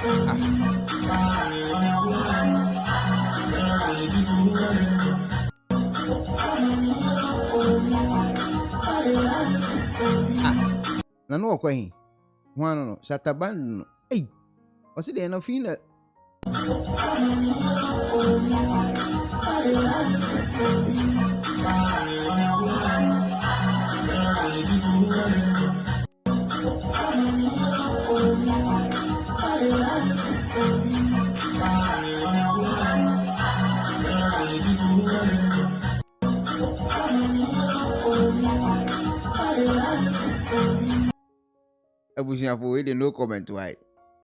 na no ɔkɔ he ho ano no shataban no. Ei ɔsi deɛ no fi na abusuafo wei de no comment wae